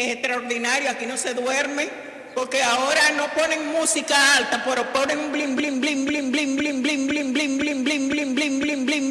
es extraordinario, aquí no se duerme, porque ahora no ponen música alta, pero ponen un blim, blim, blim, blim, blim, blim, blim, blim, blim, blim, blim, blim, blim, blim, blim,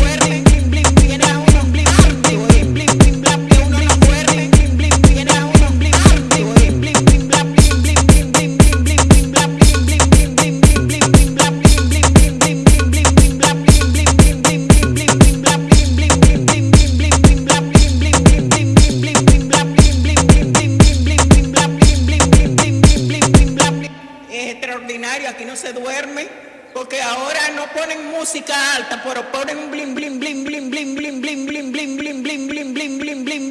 extraordinario, aquí no se duerme, porque ahora no ponen música alta, pero ponen un blim, blim, blim, blim, blim, blim, blim, blim, blim, blim, blim, blim, blim, blim, blim,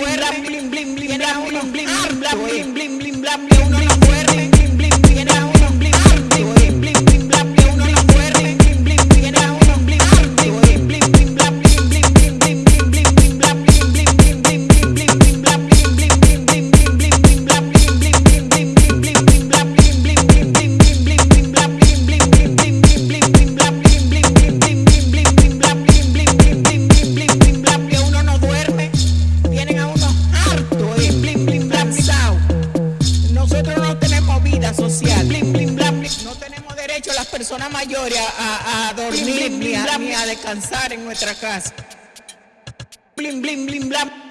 bling, bling, bling, bling, bling, bling, bling, bling, bling, bling, las personas mayores a, a dormir blim, blim, ni, a, a descansar en nuestra casa. Blim, blim, blim, blam.